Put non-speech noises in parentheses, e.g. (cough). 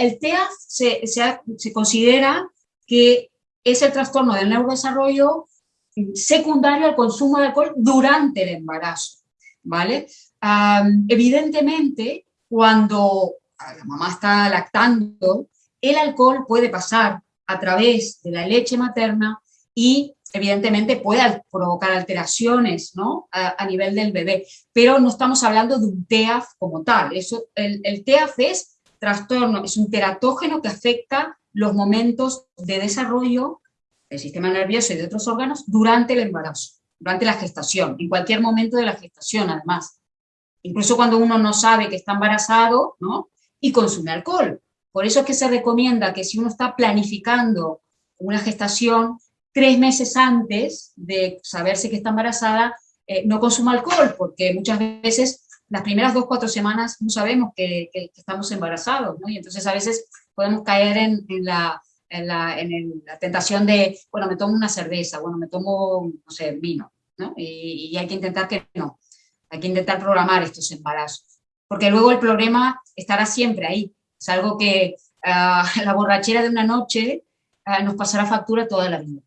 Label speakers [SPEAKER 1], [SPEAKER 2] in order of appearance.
[SPEAKER 1] el TEA se, se, considera que es el trastorno del neurodesarrollo secundario al consumo de alcohol durante el embarazo, ¿vale? evidentemente, cuando la mamá está lactando, el alcohol puede pasar a través de la leche materna y evidentemente puede provocar alteraciones ¿no? a, nivel del bebé, pero no estamos hablando de un TEAF como tal. Eso, el, el TEAF es trastorno, es un teratógeno que afecta los momentos de desarrollo del sistema nervioso y de otros órganos durante el embarazo, durante la gestación, en cualquier momento de la gestación además. Incluso cuando uno no sabe que está embarazado, ¿no? Y consume alcohol. Por eso es que se recomienda que si uno está planificando una gestación, tres meses antes de saberse que está embarazada, eh, no consuma alcohol, porque muchas veces las primeras dos, cuatro semanas no sabemos que, estamos embarazados, ¿no? Y entonces a veces podemos caer en, la, en, la, tentación de, bueno, me tomo una cerveza, bueno, me tomo, no sé, vino, ¿no? Y, hay que intentar que no, hay que intentar programar estos embarazos, porque luego el problema estará siempre ahí, es algo que ah, (laughs) la borrachera de una noche ah, nos pasará factura toda la vida.